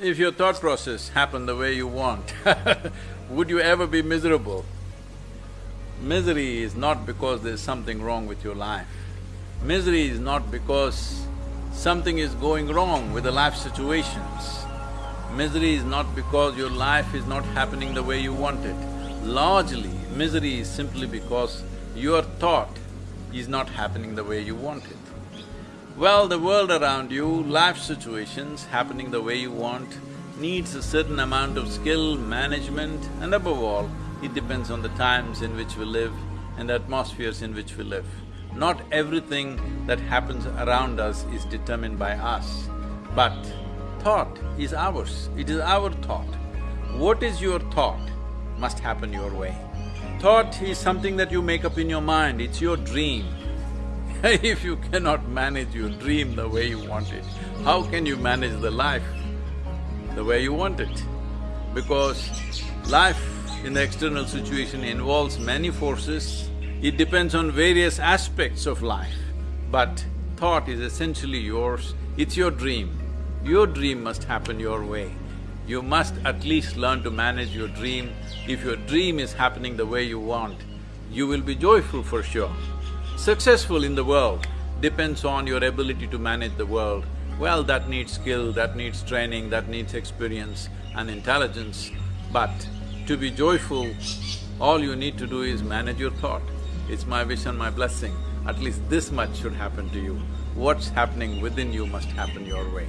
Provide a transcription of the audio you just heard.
If your thought process happened the way you want, would you ever be miserable? Misery is not because there's something wrong with your life. Misery is not because something is going wrong with the life situations. Misery is not because your life is not happening the way you want it. Largely, misery is simply because your thought is not happening the way you want it. Well, the world around you, life situations happening the way you want, needs a certain amount of skill, management and above all, it depends on the times in which we live and the atmospheres in which we live. Not everything that happens around us is determined by us, but thought is ours, it is our thought. What is your thought must happen your way. Thought is something that you make up in your mind, it's your dream. if you cannot manage your dream the way you want it, how can you manage the life the way you want it? Because life in the external situation involves many forces, it depends on various aspects of life. But thought is essentially yours, it's your dream. Your dream must happen your way. You must at least learn to manage your dream. If your dream is happening the way you want, you will be joyful for sure. Successful in the world depends on your ability to manage the world. Well, that needs skill, that needs training, that needs experience and intelligence. But to be joyful, all you need to do is manage your thought. It's my wish and my blessing, at least this much should happen to you. What's happening within you must happen your way.